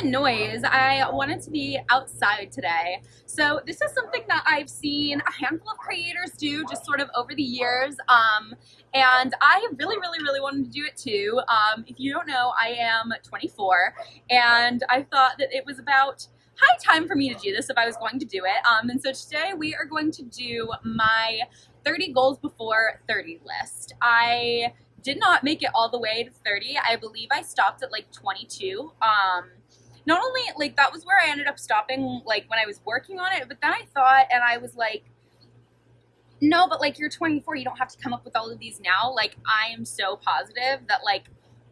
the noise, I wanted to be outside today. So this is something that I've seen a handful of creators do just sort of over the years. Um, and I really, really, really wanted to do it too. Um, if you don't know, I am 24 and I thought that it was about high time for me to do this if I was going to do it. Um, and so today we are going to do my 30 goals before 30 list. I did not make it all the way to 30. I believe I stopped at like 22. Um, not only like that was where I ended up stopping like when I was working on it, but then I thought and I was like, no, but like you're 24, you don't have to come up with all of these now. Like I am so positive that like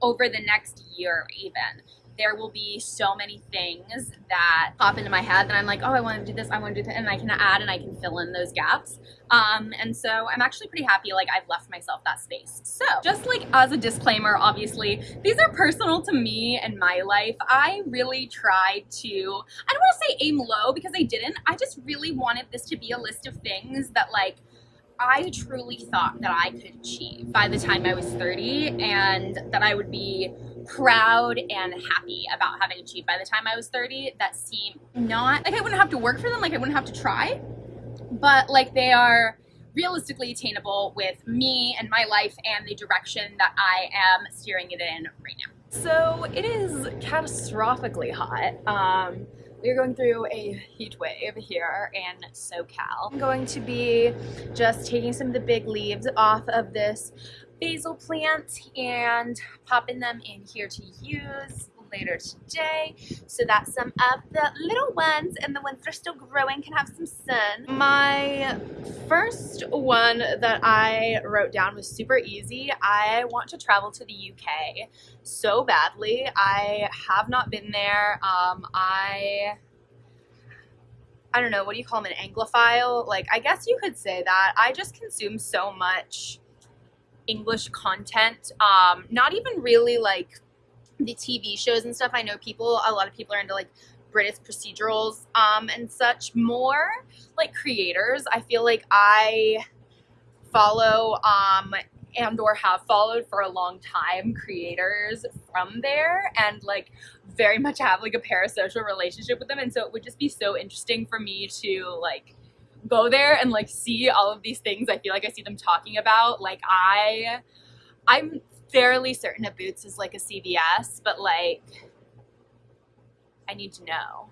over the next year even there will be so many things that pop into my head that I'm like, oh, I want to do this, I want to do that, and I can add and I can fill in those gaps. Um, and so I'm actually pretty happy like I've left myself that space. So just like as a disclaimer, obviously, these are personal to me and my life. I really tried to, I don't want to say aim low because I didn't. I just really wanted this to be a list of things that like I truly thought that I could achieve by the time I was 30 and that I would be proud and happy about having achieved by the time I was 30 that seem not like I wouldn't have to work for them, like I wouldn't have to try, but like they are realistically attainable with me and my life and the direction that I am steering it in right now. So it is catastrophically hot. Um, we're going through a heat wave here in SoCal. I'm going to be just taking some of the big leaves off of this basil plant and popping them in here to use later today so that some of the little ones and the ones that are still growing can have some sun. My first one that I wrote down was super easy. I want to travel to the UK so badly. I have not been there. Um, I I don't know, what do you call them, an Anglophile? Like, I guess you could say that. I just consume so much English content. Um, not even really like the TV shows and stuff. I know people, a lot of people are into like British procedurals um, and such. More like creators. I feel like I follow um, and or have followed for a long time creators from there and like very much have like a parasocial relationship with them and so it would just be so interesting for me to like go there and like see all of these things I feel like I see them talking about. Like I, I'm fairly certain that Boots is like a CVS, but like I need to know.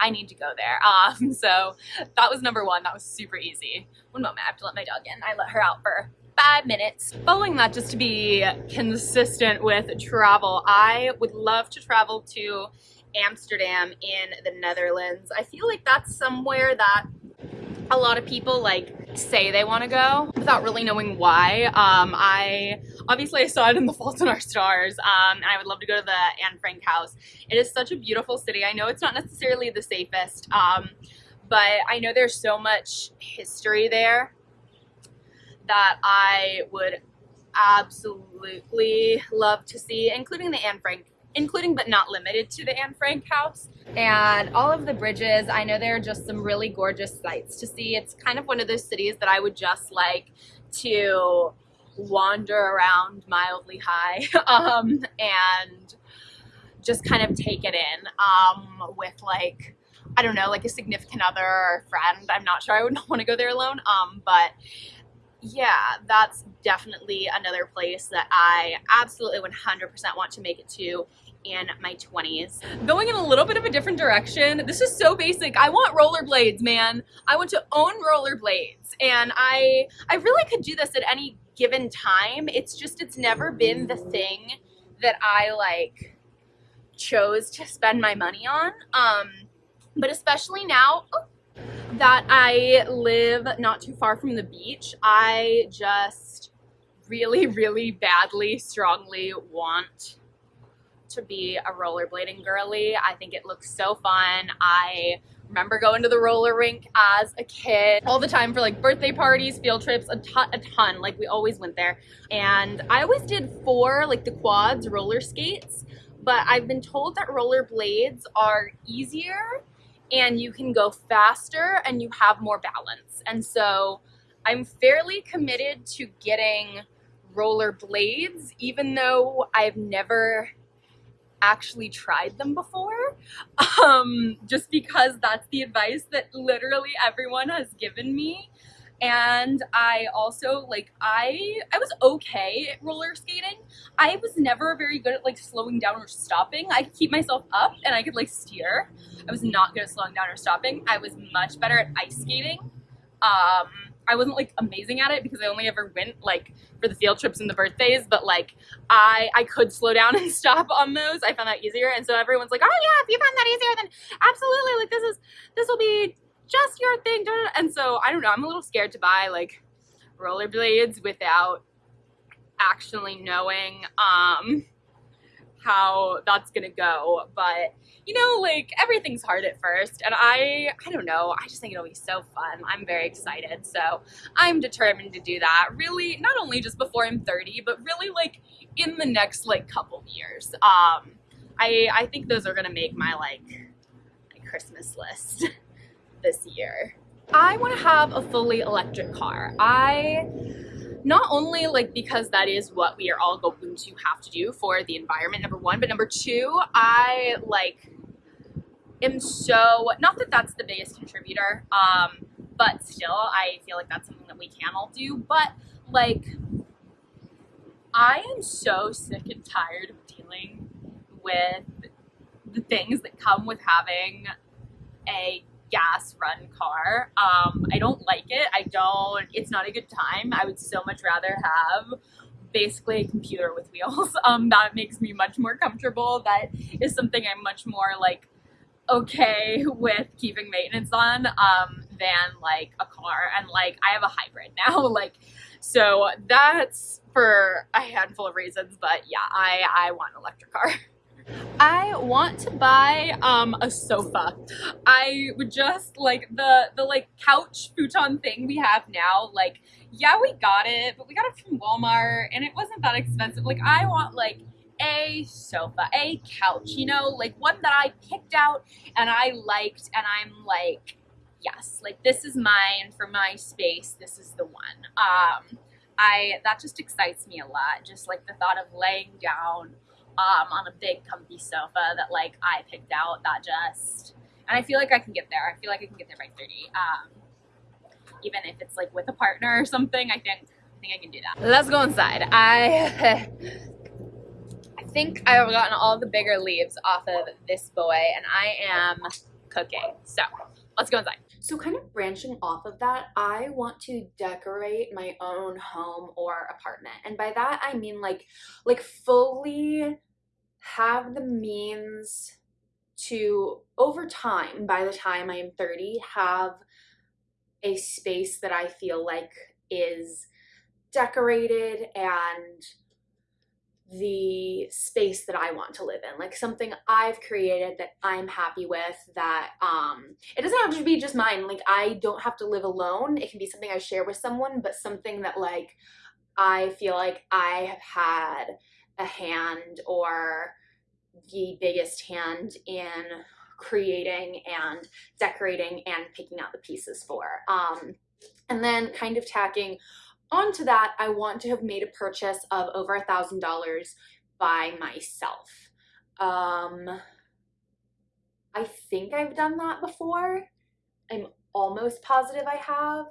I need to go there. Um, so that was number one. That was super easy. One moment, I have to let my dog in. I let her out for five minutes. Following that, just to be consistent with travel, I would love to travel to Amsterdam in the Netherlands. I feel like that's somewhere that a lot of people like say they want to go without really knowing why. Um, I obviously I saw it in The Fault in Our Stars, um, and I would love to go to the Anne Frank house. It is such a beautiful city. I know it's not necessarily the safest, um, but I know there's so much history there that I would absolutely love to see, including the Anne Frank including but not limited to the Anne Frank house. And all of the bridges, I know there are just some really gorgeous sights to see. It's kind of one of those cities that I would just like to wander around mildly high um, and just kind of take it in um, with like, I don't know, like a significant other or friend. I'm not sure I would want to go there alone, um, but yeah, that's definitely another place that I absolutely 100% want to make it to in my 20s. Going in a little bit of a different direction, this is so basic. I want rollerblades, man. I want to own rollerblades and I, I really could do this at any given time. It's just, it's never been the thing that I like chose to spend my money on. Um, but especially now, oh, that I live not too far from the beach, I just really, really badly, strongly want to be a rollerblading girly. I think it looks so fun. I remember going to the roller rink as a kid all the time for like birthday parties, field trips, a ton, a ton. Like we always went there. And I always did four, like the quads roller skates, but I've been told that roller blades are easier and you can go faster and you have more balance. And so I'm fairly committed to getting roller blades, even though I've never actually tried them before. um, just because that's the advice that literally everyone has given me. And I also like I I was okay at roller skating. I was never very good at like slowing down or stopping. I could keep myself up and I could like steer. I was not good at slowing down or stopping. I was much better at ice skating. Um, I wasn't like amazing at it because I only ever went like for the field trips and the birthdays, but like I I could slow down and stop on those. I found that easier. And so everyone's like, oh yeah, if you found that easier, then absolutely like this is this will be just your thing. And so I don't know, I'm a little scared to buy like rollerblades without actually knowing um how that's gonna go. But you know, like everything's hard at first, and I, I don't know, I just think it'll be so fun. I'm very excited, so I'm determined to do that. Really, not only just before I'm 30, but really like in the next like couple years. Um, I, I think those are gonna make my like my Christmas list this year. I want to have a fully electric car. I not only like because that is what we are all going to have to do for the environment number one but number two i like am so not that that's the biggest contributor um but still i feel like that's something that we can all do but like i am so sick and tired of dealing with the things that come with having a gas run car. Um, I don't like it. I don't, it's not a good time. I would so much rather have basically a computer with wheels. Um, that makes me much more comfortable. That is something I'm much more like okay with keeping maintenance on um, than like a car. And like I have a hybrid now. like so that's for a handful of reasons. But yeah, I I want an electric car. I want to buy um, a sofa. I would just like the the like couch futon thing we have now. Like, yeah, we got it, but we got it from Walmart and it wasn't that expensive. Like, I want like a sofa, a couch, you know, like one that I picked out and I liked, and I'm like, yes, like this is mine for my space. This is the one. Um, I that just excites me a lot. Just like the thought of laying down um, on a big comfy sofa that like I picked out that just, and I feel like I can get there. I feel like I can get there by 30. Um, even if it's like with a partner or something, I think, I think I can do that. Let's go inside. I, I think I've gotten all the bigger leaves off of this boy and I am cooking. So let's go inside. So kind of branching off of that, I want to decorate my own home or apartment. And by that I mean like like fully have the means to over time by the time I am 30 have a space that I feel like is decorated and the space that I want to live in, like something I've created that I'm happy with that um it doesn't have to be just mine. Like I don't have to live alone. It can be something I share with someone, but something that like I feel like I have had a hand or the biggest hand in creating and decorating and picking out the pieces for. Um and then kind of tacking onto that, I want to have made a purchase of over a thousand dollars by myself. Um, I think I've done that before. I'm almost positive I have.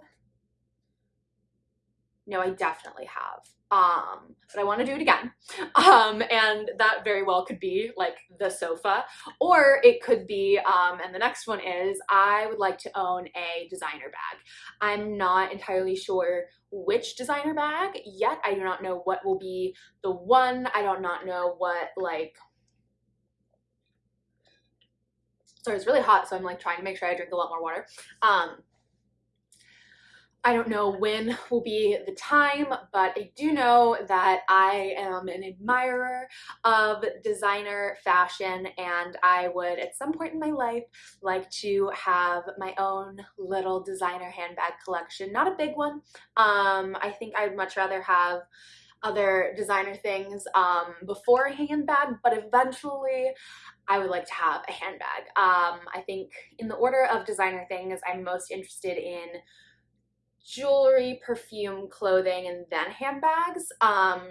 No, I definitely have. Um, but I want to do it again. Um, and that very well could be like the sofa, or it could be, um, and the next one is I would like to own a designer bag. I'm not entirely sure which designer bag yet. I do not know what will be the one. I do not know what like sorry it's really hot so I'm like trying to make sure I drink a lot more water um I don't know when will be the time, but I do know that I am an admirer of designer fashion and I would at some point in my life like to have my own little designer handbag collection. Not a big one. Um, I think I'd much rather have other designer things um, before a handbag, but eventually I would like to have a handbag. Um, I think in the order of designer things, I'm most interested in jewelry, perfume, clothing, and then handbags. Um,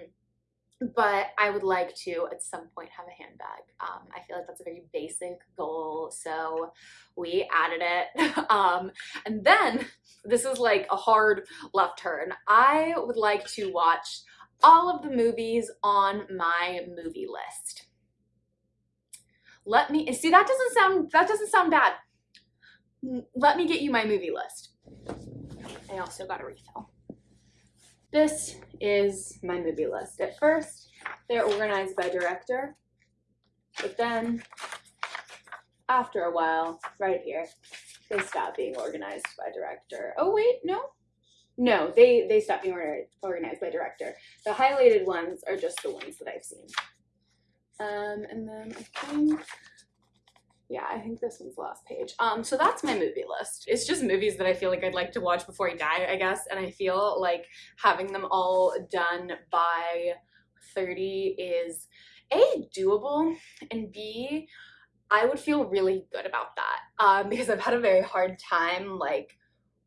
but I would like to at some point have a handbag. Um, I feel like that's a very basic goal, so we added it. um, and then, this is like a hard left turn. I would like to watch all of the movies on my movie list. Let me, see that doesn't sound, that doesn't sound bad. Let me get you my movie list. I also got a refill. This is my movie list. At first, they're organized by director, but then after a while, right here, they stop being organized by director. Oh wait, no? No, they, they stop being organized by director. The highlighted ones are just the ones that I've seen. Um, and then I think yeah, I think this one's the last page. Um, so that's my movie list. It's just movies that I feel like I'd like to watch before I die, I guess. And I feel like having them all done by 30 is A, doable, and B, I would feel really good about that. Um, because I've had a very hard time like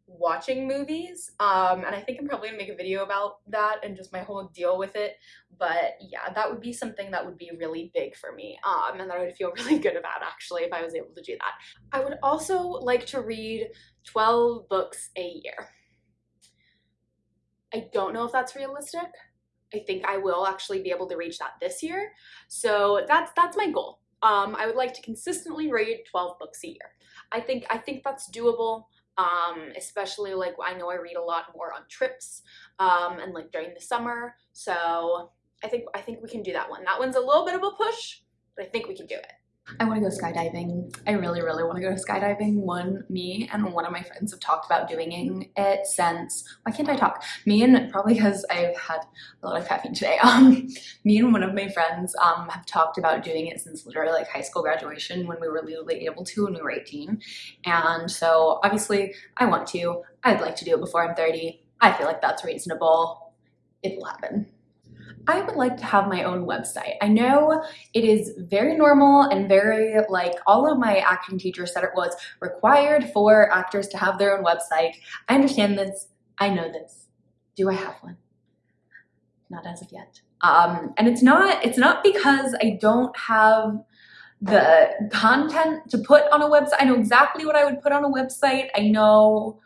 watching movies um and i think i'm probably gonna make a video about that and just my whole deal with it but yeah that would be something that would be really big for me um and that i would feel really good about actually if i was able to do that. I would also like to read 12 books a year. I don't know if that's realistic. I think i will actually be able to reach that this year so that's that's my goal. Um i would like to consistently read 12 books a year. I think i think that's doable um, especially like I know I read a lot more on trips um, and like during the summer. So I think I think we can do that one. That one's a little bit of a push, but I think we can do it. I want to go skydiving. I really, really want to go skydiving. One, me and one of my friends have talked about doing it since, why can't I talk? Me and, probably because I've had a lot of caffeine today, um, me and one of my friends um, have talked about doing it since literally like high school graduation when we were legally able to when we were 18. And so obviously I want to, I'd like to do it before I'm 30. I feel like that's reasonable. It'll happen. I would like to have my own website. I know it is very normal and very like all of my acting teachers said it was required for actors to have their own website. I understand this. I know this. Do I have one? Not as of yet. Um, and it's not, it's not because I don't have the content to put on a website. I know exactly what I would put on a website. I know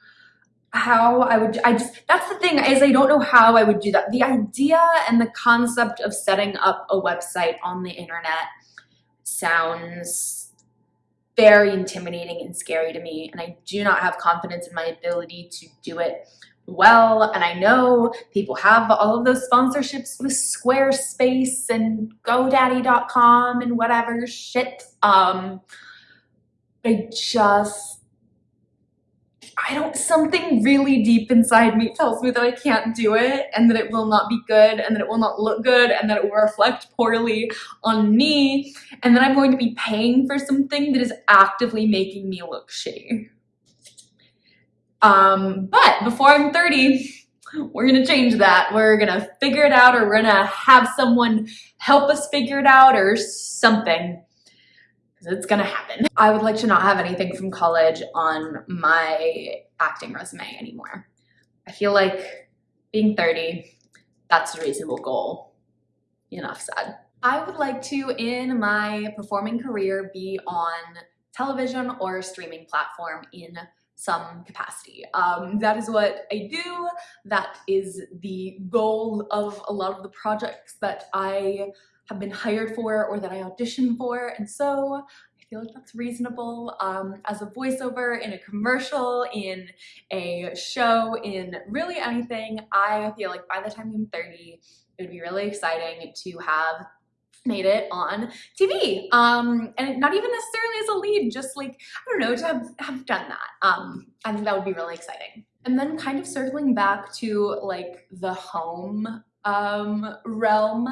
how I would, I just, that's the thing is I don't know how I would do that. The idea and the concept of setting up a website on the internet sounds very intimidating and scary to me. And I do not have confidence in my ability to do it well. And I know people have all of those sponsorships with Squarespace and GoDaddy.com and whatever shit. Um, I just, I don't, something really deep inside me tells me that I can't do it and that it will not be good and that it will not look good and that it will reflect poorly on me and that I'm going to be paying for something that is actively making me look shitty. Um, but before I'm 30, we're gonna change that. We're gonna figure it out or we're gonna have someone help us figure it out or something it's gonna happen. I would like to not have anything from college on my acting resume anymore. I feel like being 30, that's a reasonable goal. Enough said. I would like to, in my performing career, be on television or streaming platform in some capacity. Um, that is what I do. That is the goal of a lot of the projects that I have been hired for or that I auditioned for. And so I feel like that's reasonable um, as a voiceover in a commercial, in a show, in really anything. I feel like by the time I'm 30, it would be really exciting to have made it on TV. Um, and not even necessarily as a lead, just like, I don't know, to have, have done that. Um, I think that would be really exciting. And then kind of circling back to like the home um, realm.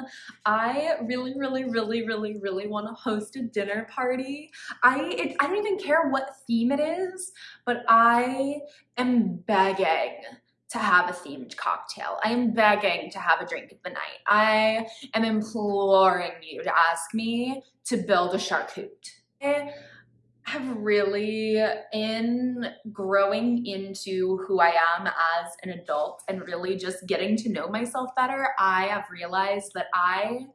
I really, really, really, really, really want to host a dinner party. I, it, I don't even care what theme it is, but I am begging to have a themed cocktail. I am begging to have a drink of the night. I am imploring you to ask me to build a charcuterie have really, in growing into who I am as an adult and really just getting to know myself better, I have realized that I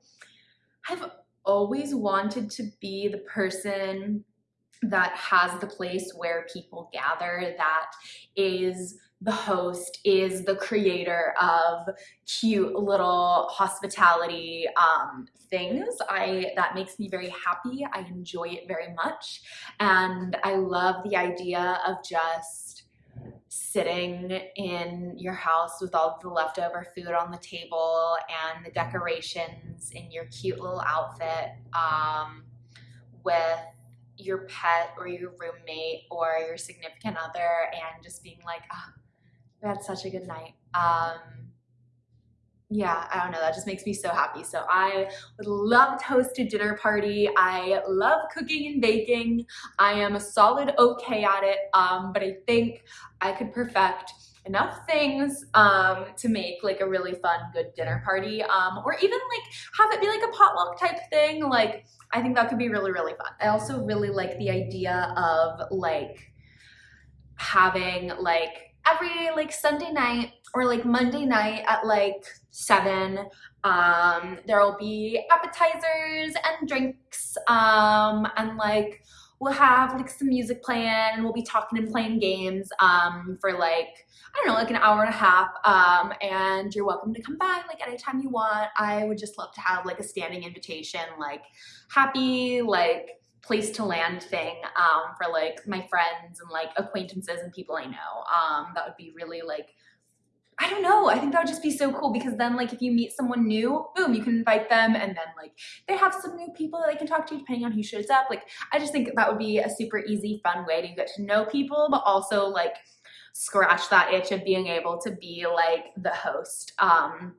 have always wanted to be the person that has the place where people gather, that is the host, is the creator of cute little hospitality um, things. I That makes me very happy. I enjoy it very much. And I love the idea of just sitting in your house with all the leftover food on the table and the decorations in your cute little outfit um, with your pet or your roommate or your significant other and just being like, oh, we had such a good night. Um, yeah, I don't know, that just makes me so happy. So I would love to host a dinner party. I love cooking and baking. I am a solid okay at it, um, but I think I could perfect enough things um, to make like a really fun, good dinner party um, or even like have it be like a potluck type thing. Like I think that could be really, really fun. I also really like the idea of like having like every like Sunday night or like Monday night at like seven, um, there will be appetizers and drinks um, and like we'll have like some music playing and we'll be talking and playing games um, for like, I don't know, like an hour and a half. Um, and you're welcome to come by like anytime you want. I would just love to have like a standing invitation, like happy, like place to land thing um, for like my friends and like acquaintances and people I know. Um, that would be really like I don't know. I think that would just be so cool because then like if you meet someone new, boom, you can invite them and then like they have some new people that they can talk to depending on who shows up. Like I just think that would be a super easy, fun way to get to know people, but also like scratch that itch of being able to be like the host. Um,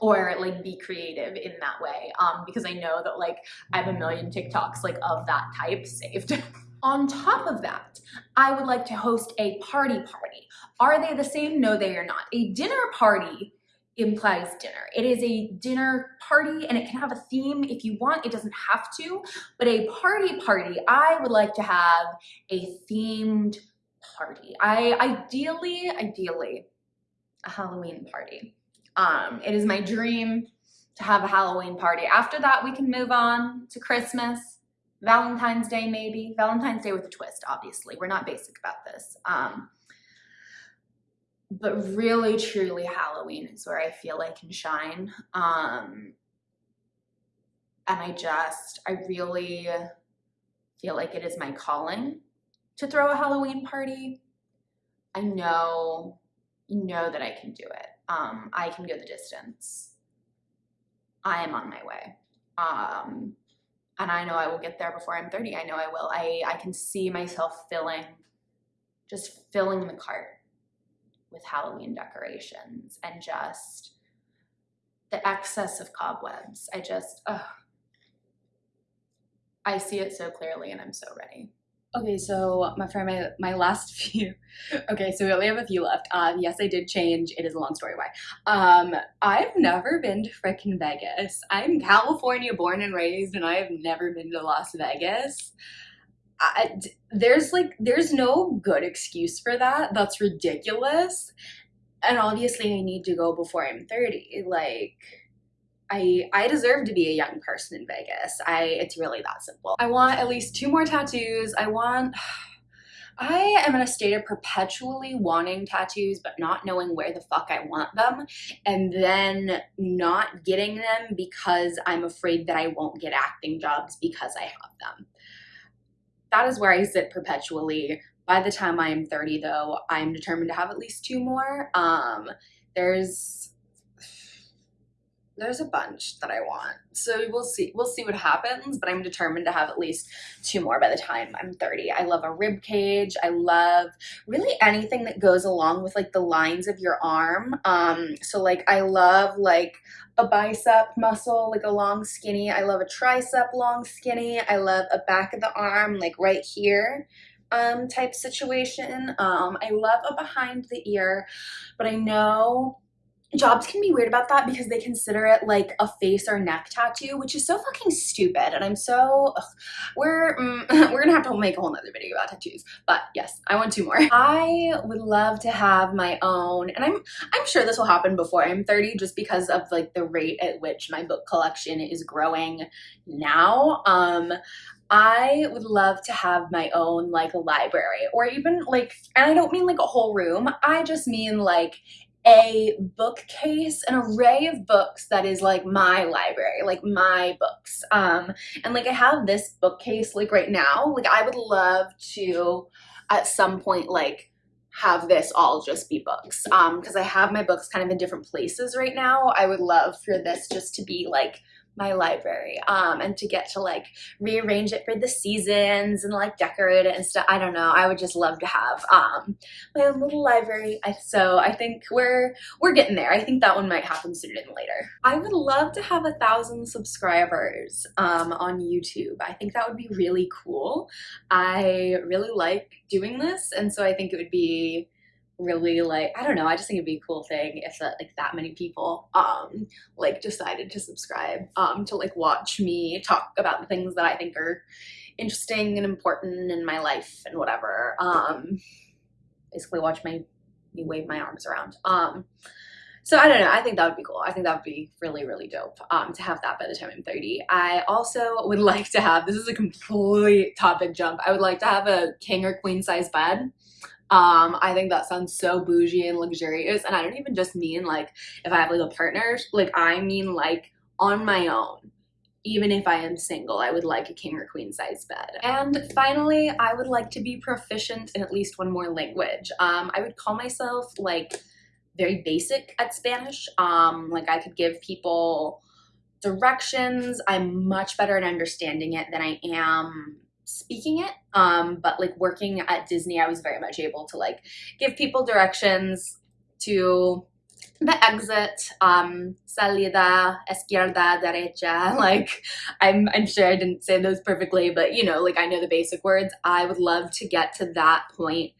or like be creative in that way um, because I know that like I have a million TikToks like of that type saved. On top of that, I would like to host a party party. Are they the same? No, they are not. A dinner party implies dinner. It is a dinner party and it can have a theme if you want. It doesn't have to, but a party party, I would like to have a themed party. I ideally, ideally, a Halloween party. Um, it is my dream to have a Halloween party. After that, we can move on to Christmas Valentine's Day, maybe. Valentine's Day with a twist, obviously. We're not basic about this. Um, but really, truly, Halloween is where I feel I can shine. Um, and I just, I really feel like it is my calling to throw a Halloween party. I know, you know that I can do it. Um, I can go the distance. I am on my way. Um, and I know I will get there before I'm 30. I know I will. I, I can see myself filling, just filling the cart with Halloween decorations and just the excess of cobwebs. I just, ugh. I see it so clearly and I'm so ready. Okay, so my friend, my, my last few, okay, so we only have a few left. Um, yes, I did change. It is a long story why. Um, I've never been to frickin' Vegas. I'm California born and raised and I have never been to Las Vegas. I, there's like, there's no good excuse for that. That's ridiculous. And obviously I need to go before I'm 30. Like, I, I deserve to be a young person in Vegas. I It's really that simple. I want at least two more tattoos. I want... I am in a state of perpetually wanting tattoos but not knowing where the fuck I want them and then not getting them because I'm afraid that I won't get acting jobs because I have them. That is where I sit perpetually. By the time I am 30 though, I'm determined to have at least two more. Um, there's there's a bunch that I want. So we'll see. We'll see what happens, but I'm determined to have at least two more by the time I'm 30. I love a rib cage. I love really anything that goes along with like the lines of your arm. Um, so like I love like a bicep muscle, like a long skinny. I love a tricep long skinny. I love a back of the arm, like right here um, type situation. Um, I love a behind the ear, but I know jobs can be weird about that because they consider it like a face or neck tattoo, which is so fucking stupid. And I'm so, ugh, we're, mm, we're gonna have to make a whole nother video about tattoos. But yes, I want two more. I would love to have my own, and I'm, I'm sure this will happen before I'm 30 just because of like the rate at which my book collection is growing now. Um, I would love to have my own like a library or even like, and I don't mean like a whole room. I just mean like a bookcase, an array of books that is like my library, like my books. Um, and like I have this bookcase like right now, like I would love to at some point like have this all just be books um because I have my books kind of in different places right now. I would love for this just to be like my library um, and to get to like rearrange it for the seasons and like decorate it and stuff. I don't know. I would just love to have um, my own little library. I, so I think we're we're getting there. I think that one might happen sooner than later. I would love to have a thousand subscribers um, on YouTube. I think that would be really cool. I really like doing this and so I think it would be really like I don't know I just think it'd be a cool thing if that like that many people um like decided to subscribe um to like watch me talk about the things that I think are interesting and important in my life and whatever um basically watch my me wave my arms around um so I don't know I think that would be cool I think that would be really really dope um to have that by the time I'm 30 I also would like to have this is a complete topic jump I would like to have a king or queen size bed um, I think that sounds so bougie and luxurious. And I don't even just mean like if I have like a partner, like I mean like on my own. Even if I am single, I would like a king or queen size bed. And finally, I would like to be proficient in at least one more language. Um, I would call myself like very basic at Spanish. Um, like I could give people directions. I'm much better at understanding it than I am speaking it um but like working at disney i was very much able to like give people directions to the exit um salida izquierda derecha like i'm i'm sure i didn't say those perfectly but you know like i know the basic words. I would love to get to that point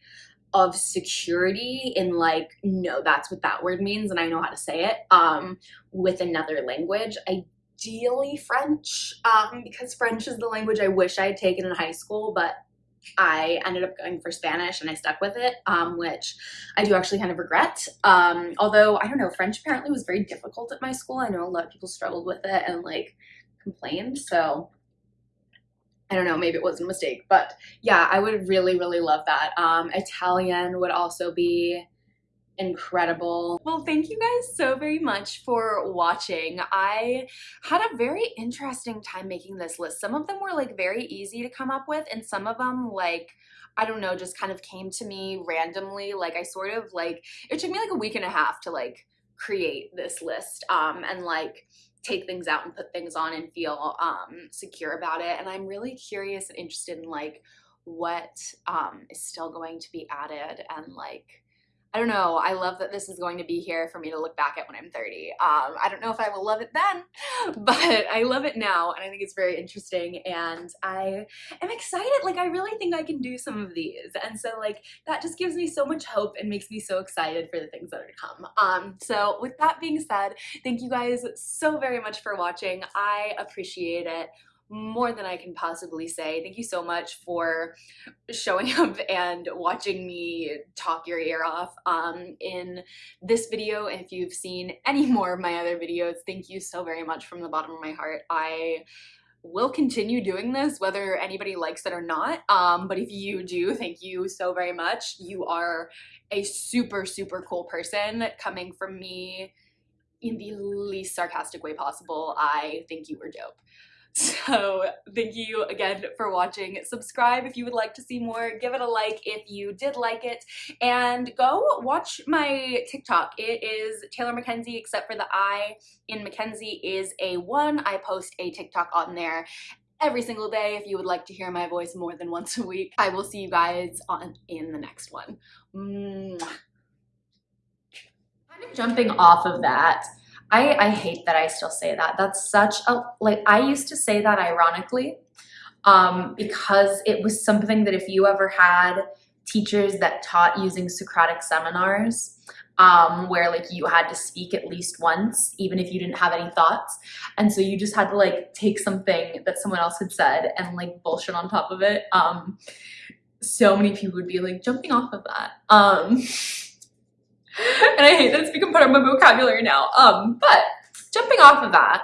of security in like no that's what that word means and i know how to say it um with another language. I ideally French um, because French is the language I wish I had taken in high school, but I ended up going for Spanish and I stuck with it, um, which I do actually kind of regret. Um, although, I don't know, French apparently was very difficult at my school. I know a lot of people struggled with it and like complained. So I don't know, maybe it was a mistake. But yeah, I would really, really love that. Um, Italian would also be incredible. Well, thank you guys so very much for watching. I had a very interesting time making this list. Some of them were like very easy to come up with and some of them like I don't know, just kind of came to me randomly. Like I sort of like, it took me like a week and a half to like create this list um, and like take things out and put things on and feel um, secure about it. And I'm really curious and interested in like what um, is still going to be added and like I don't know. I love that this is going to be here for me to look back at when I'm 30. Um, I don't know if I will love it then, but I love it now and I think it's very interesting and I am excited. Like I really think I can do some of these. And so like that just gives me so much hope and makes me so excited for the things that are to come. Um, so with that being said, thank you guys so very much for watching. I appreciate it more than I can possibly say. Thank you so much for showing up and watching me talk your ear off um, in this video. And if you've seen any more of my other videos, thank you so very much from the bottom of my heart. I will continue doing this whether anybody likes it or not. Um, but if you do, thank you so very much. You are a super, super cool person coming from me in the least sarcastic way possible. I think you were dope. So thank you again for watching. Subscribe if you would like to see more. Give it a like if you did like it. And go watch my TikTok. It is Taylor McKenzie except for the I in McKenzie is a one. I post a TikTok on there every single day if you would like to hear my voice more than once a week. I will see you guys on in the next one. Mwah. Kind of jumping off of that, I, I hate that I still say that. That's such a, like, I used to say that ironically um, because it was something that if you ever had teachers that taught using Socratic seminars, um, where like you had to speak at least once, even if you didn't have any thoughts. And so you just had to like take something that someone else had said and like bullshit on top of it. Um, so many people would be like jumping off of that. Um, and I hate that it's become part of my vocabulary now. Um, but jumping off of that,